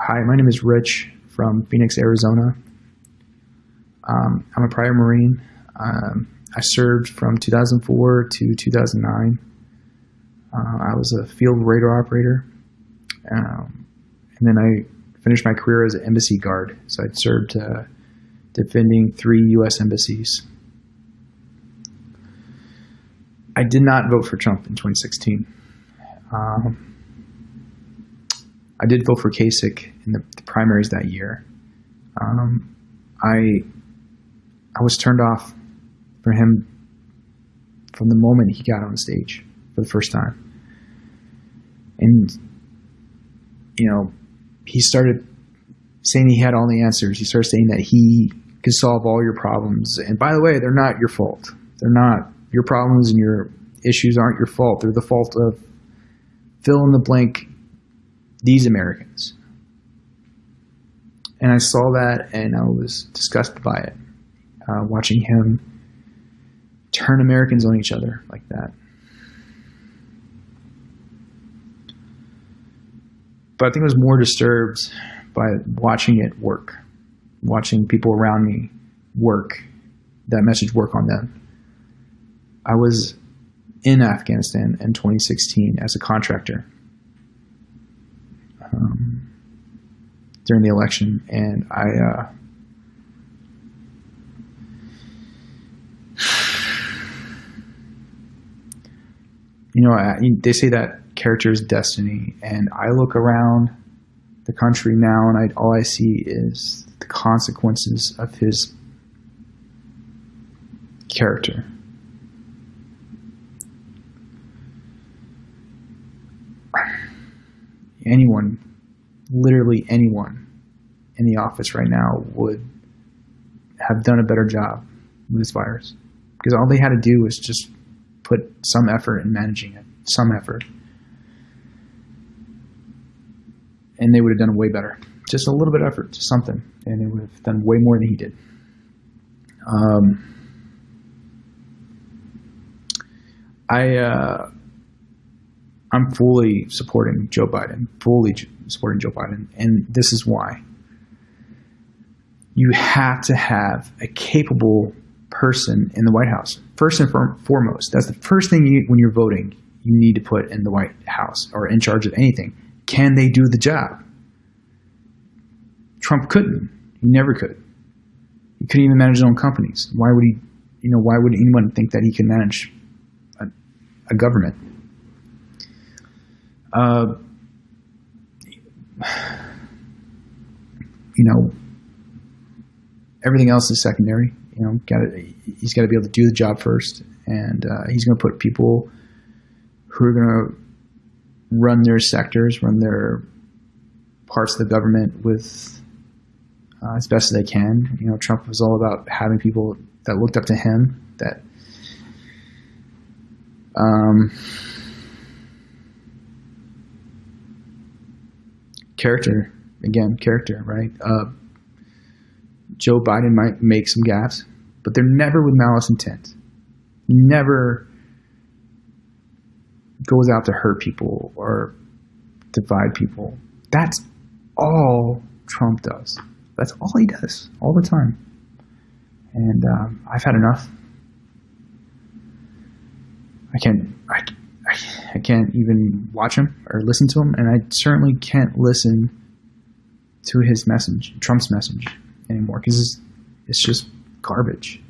Hi, my name is Rich from Phoenix, Arizona. Um, I'm a prior Marine. Um, I served from 2004 to 2009. Uh, I was a field radar operator. Um, and then I finished my career as an embassy guard. So I served uh, defending three U.S. embassies. I did not vote for Trump in 2016. Um, I did vote for Kasich in the, the primaries that year. Um, I I was turned off for him from the moment he got on stage for the first time, and you know he started saying he had all the answers. He started saying that he could solve all your problems, and by the way, they're not your fault. They're not your problems and your issues aren't your fault. They're the fault of fill in the blank these Americans. And I saw that and I was disgusted by it, uh, watching him turn Americans on each other like that. But I think I was more disturbed by watching it work, watching people around me work, that message work on them. I was in Afghanistan in 2016 as a contractor um, during the election, and I. Uh, you know, I, they say that character is destiny, and I look around the country now, and I, all I see is the consequences of his character. Anyone, literally anyone in the office right now would have done a better job with this virus. Because all they had to do was just put some effort in managing it, some effort. And they would have done way better. Just a little bit of effort, just something. And they would have done way more than he did. Um, I, uh, I'm fully supporting Joe Biden, fully supporting Joe Biden, and this is why. You have to have a capable person in the White House. First and foremost, that's the first thing you, when you're voting, you need to put in the White House or in charge of anything. Can they do the job? Trump couldn't. He never could. He couldn't even manage his own companies. Why would he? You know, why would anyone think that he can manage a, a government? Uh, you know, everything else is secondary. You know, got he's got to be able to do the job first, and uh, he's going to put people who are going to run their sectors, run their parts of the government with uh, as best as they can. You know, Trump was all about having people that looked up to him that. Um, character again, character, right? Uh, Joe Biden might make some gaffes, but they're never with malice intent. Never goes out to hurt people or divide people. That's all Trump does. That's all he does all the time. And um, I've had enough. I can't. I, I can't even watch him or listen to him, and I certainly can't listen to his message, Trump's message, anymore because it's, just garbage.